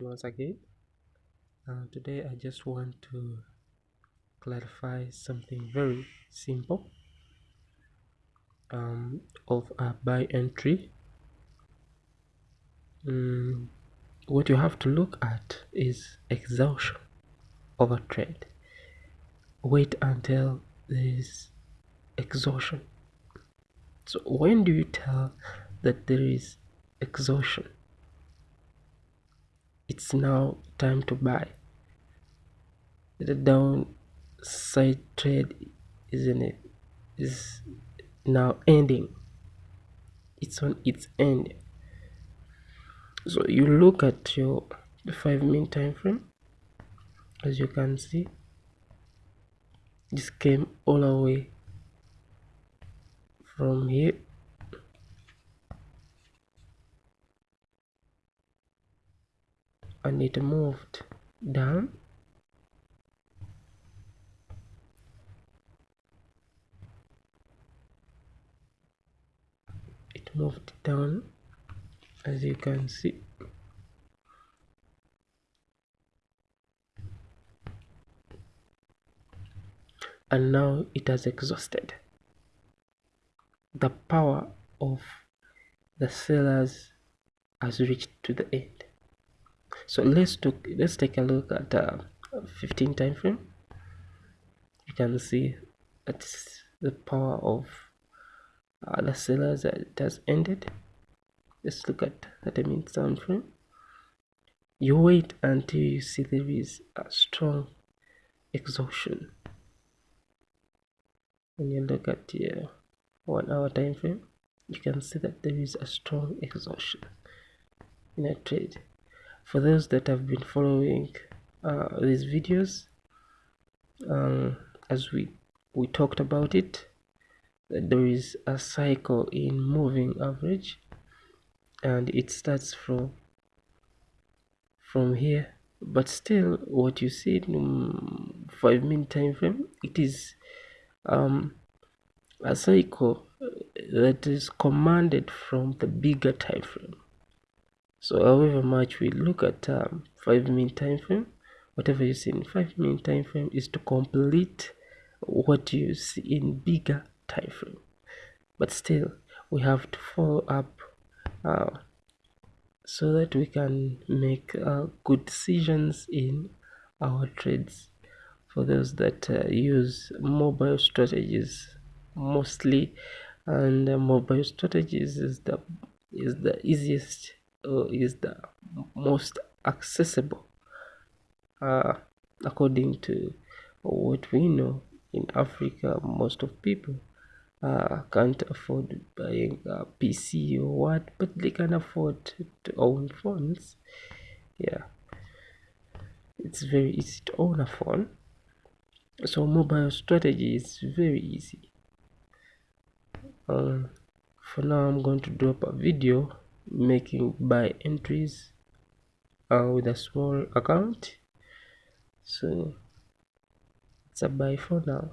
once again. Uh, today I just want to clarify something very simple um, of a buy entry. Mm, what you have to look at is exhaustion of a trade. Wait until there is exhaustion. So when do you tell that there is exhaustion it's now time to buy. The downside trade isn't it is now ending. It's on its end. So you look at your five minute time frame as you can see this came all the way from here and it moved down. It moved down as you can see. And now it has exhausted the power of the sellers has reached to the end so let's look let's take a look at uh, 15 time frame. You can see that's the power of uh, the sellers that has ended. Let's look at 30 minute time frame. You wait until you see there is a strong exhaustion. When you look at the one hour time frame you can see that there is a strong exhaustion in a trade for those that have been following uh, these videos um, as we we talked about it there is a cycle in moving average and it starts from from here. But still what you see in five minute time frame it is um, a cycle that is commanded from the bigger time frame so however much we look at um, 5 minute time frame whatever you see in 5 minute time frame is to complete what you see in bigger time frame. But still we have to follow up uh, so that we can make uh, good decisions in our trades. For those that uh, use mobile strategies mostly and uh, mobile strategies is the is the easiest uh, is the most accessible uh, according to what we know in Africa most of people uh, can't afford buying a PC or what but they can afford to own phones. Yeah. It's very easy to own a phone. So mobile strategy is very easy. Um, for now I'm going to drop a video making buy entries uh, with a small account. So it's a buy for now